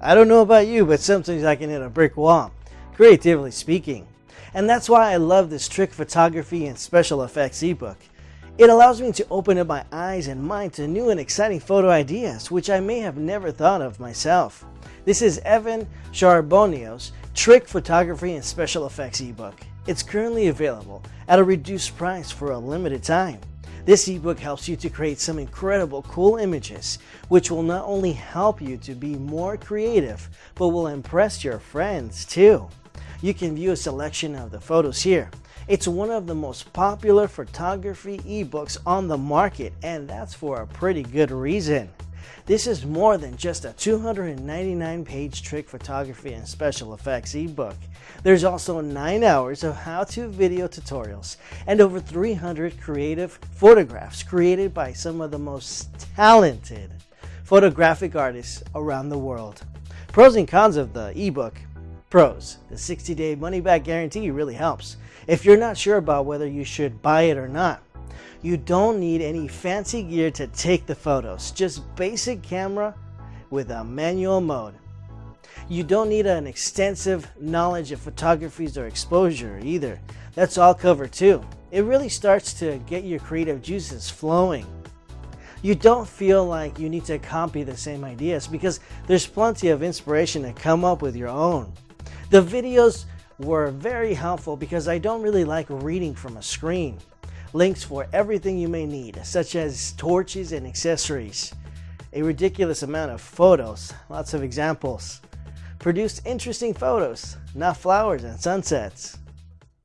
I don't know about you, but sometimes I can hit a brick wall, creatively speaking. And that's why I love this trick photography and special effects ebook. It allows me to open up my eyes and mind to new and exciting photo ideas, which I may have never thought of myself. This is Evan Sharboneau's Trick Photography and Special Effects ebook. It's currently available at a reduced price for a limited time. This ebook helps you to create some incredible cool images, which will not only help you to be more creative, but will impress your friends too. You can view a selection of the photos here. It's one of the most popular photography ebooks on the market, and that's for a pretty good reason. This is more than just a 299 page trick photography and special effects ebook. There's also 9 hours of how-to video tutorials and over 300 creative photographs created by some of the most talented photographic artists around the world. Pros and cons of the ebook. Pros. The 60-day money-back guarantee really helps. If you're not sure about whether you should buy it or not, you don't need any fancy gear to take the photos, just basic camera with a manual mode. You don't need an extensive knowledge of photography or exposure either. That's all covered too. It really starts to get your creative juices flowing. You don't feel like you need to copy the same ideas because there's plenty of inspiration to come up with your own. The videos were very helpful because I don't really like reading from a screen links for everything you may need, such as torches and accessories, a ridiculous amount of photos, lots of examples, produced interesting photos, not flowers and sunsets,